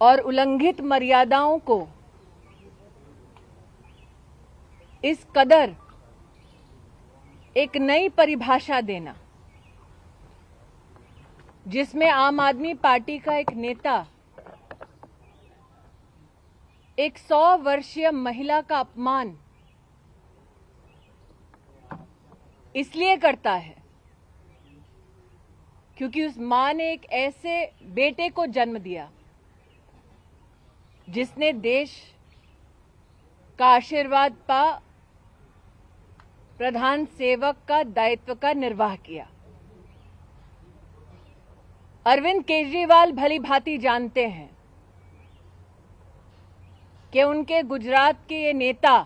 और उल्लंघित मर्यादाओं को इस कदर एक नई परिभाषा देना, जिसमें आम आदमी पार्टी का एक नेता एक सौ वर्षीय महिला का अपमान इसलिए करता है क्योंकि उस माँ ने एक ऐसे बेटे को जन्म दिया। जिसने देश का आशीर्वाद पा, प्रधान सेवक का दायित्व का निर्वाह किया। अरविंद केजरीवाल भली भांति जानते हैं कि उनके गुजरात के ये नेता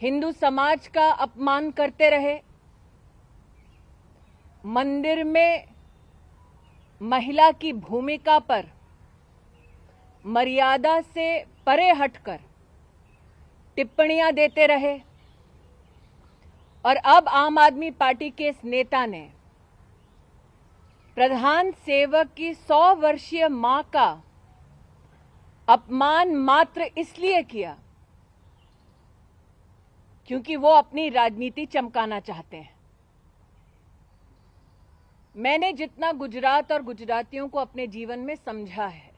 हिंदू समाज का अपमान करते रहे, मंदिर में महिला की भूमिका पर मर्यादा से परे हटकर टिप्पणियाँ देते रहे। और अब आम आदमी पार्टी के इस नेता ने प्रधान सेवक की सौ वर्षीय माँ का अपमान मात्र इसलिए किया क्योंकि वो अपनी राजनीति चमकाना चाहते हैं। मैंने जितना गुजरात और गुजरातियों को अपने जीवन में समझा है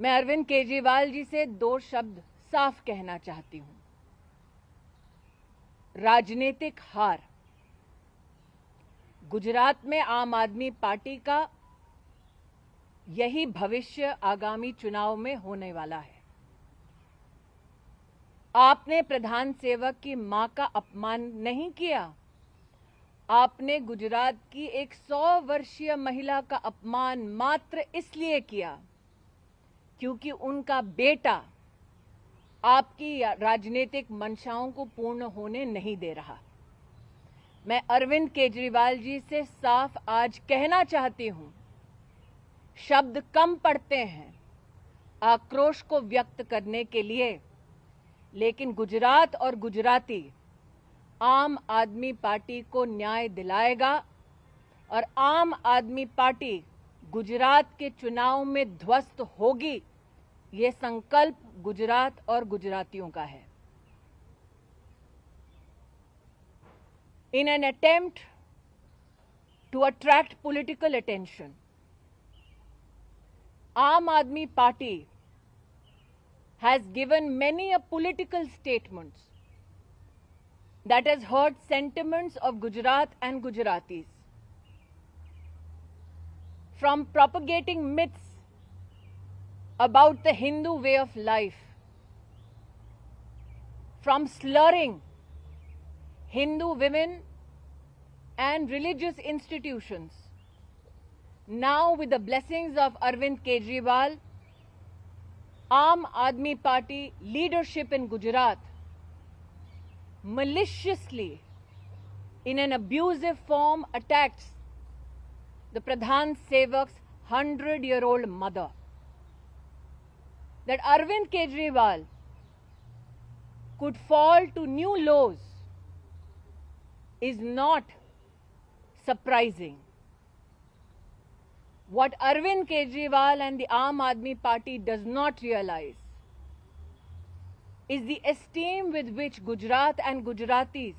मैं अरविंद केजरीवाल जी से दो शब्द साफ़ कहना चाहती हूँ। राजनीतिक हार। गुजरात में आम आदमी पार्टी का यही भविष्य आगामी चुनाव में होने वाला है। आपने प्रधान सेवक की माँ का अपमान नहीं किया? आपने गुजरात की एक सौ वर्षीय महिला का अपमान मात्र इसलिए किया? क्योंकि उनका बेटा आपकी राजनीतिक मंशाओं को पूर्ण होने नहीं दे रहा। मैं अरविंद केजरीवाल जी से साफ़ आज कहना चाहती हूँ, शब्द कम पड़ते हैं, आक्रोश को व्यक्त करने के लिए, लेकिन गुजरात और गुजराती आम आदमी पार्टी को न्याय दिलाएगा और आम आदमी पार्टी गुजरात के चुनाव में ध्वस्त होगी। ये संकल्प गुजरात और गुजरातियों का है। In an attempt to attract political attention Aam Aadmi Party has given many a political statement that is hurt sentiments of Gujarat and Gujarati from propagating myths about the Hindu way of life, from slurring Hindu women and religious institutions. Now, with the blessings of Arvind Kejriwal, Aam Admi Party leadership in Gujarat maliciously, in an abusive form, attacks the Pradhan Sevak's 100 year old mother. That Arvind Kejriwal could fall to new lows is not surprising. What Arvind Kejriwal and the Aam Admi Party does not realize is the esteem with which Gujarat and Gujaratis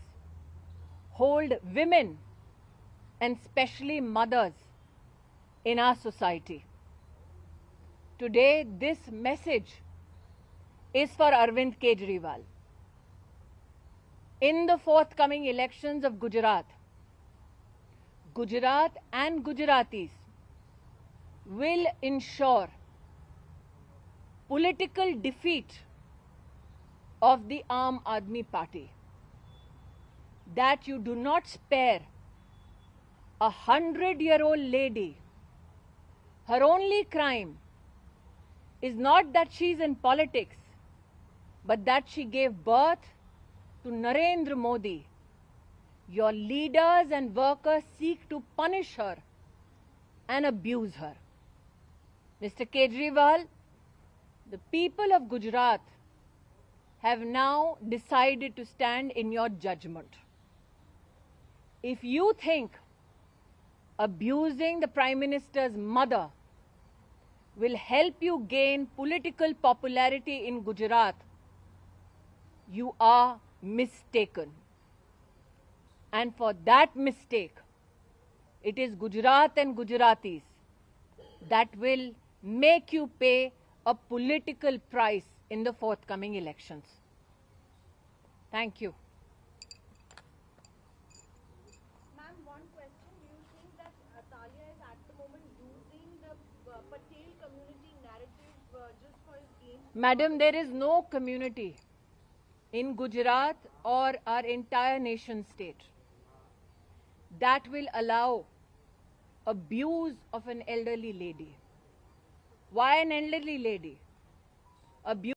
hold women and especially mothers in our society. Today, this message is for Arvind Kejriwal. In the forthcoming elections of Gujarat, Gujarat and Gujaratis will ensure political defeat of the Aam Admi Party. That you do not spare a hundred year old lady. Her only crime is not that she's in politics, but that she gave birth to Narendra Modi. Your leaders and workers seek to punish her and abuse her. Mr. Kejriwal, the people of Gujarat have now decided to stand in your judgment. If you think abusing the Prime Minister's mother will help you gain political popularity in Gujarat, you are mistaken. And for that mistake, it is Gujarat and Gujaratis that will make you pay a political price in the forthcoming elections. Thank you. Ma'am, one question. Do you think that uh, Talia is at the moment using the uh, Patel community narrative uh, just for his? Madam, there is no community in Gujarat or our entire nation state that will allow abuse of an elderly lady. Why an elderly lady? Abuse